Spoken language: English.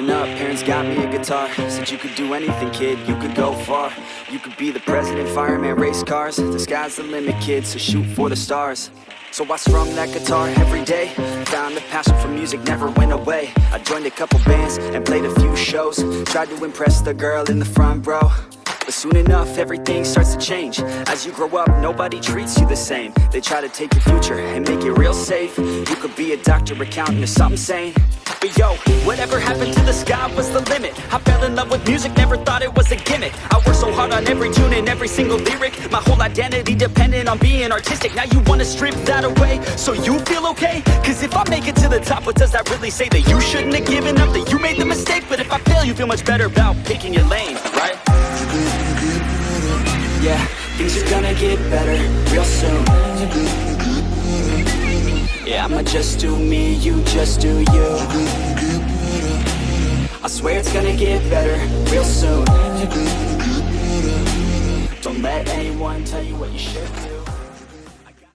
Growing up, parents got me a guitar. Said you could do anything, kid, you could go far. You could be the president, fireman, race cars. The sky's the limit, kid, so shoot for the stars. So I strummed that guitar every day. Found a passion for music, never went away. I joined a couple bands and played a few shows. Tried to impress the girl in the front row. But soon enough, everything starts to change. As you grow up, nobody treats you the same. They try to take your future and make it real safe. You could be a doctor, accountant, or something sane But yo, whatever happened to the sky was the limit I fell in love with music, never thought it was a gimmick I worked so hard on every tune and every single lyric My whole identity depended on being artistic Now you wanna strip that away, so you feel okay? Cause if I make it to the top, what does that really say? That you shouldn't have given up, that you made the mistake But if I fail, you feel much better about picking your lane, right? Yeah, things are gonna get better real soon I'ma just do me, you just do you. I swear it's gonna get better real soon. Don't let anyone tell you what you should do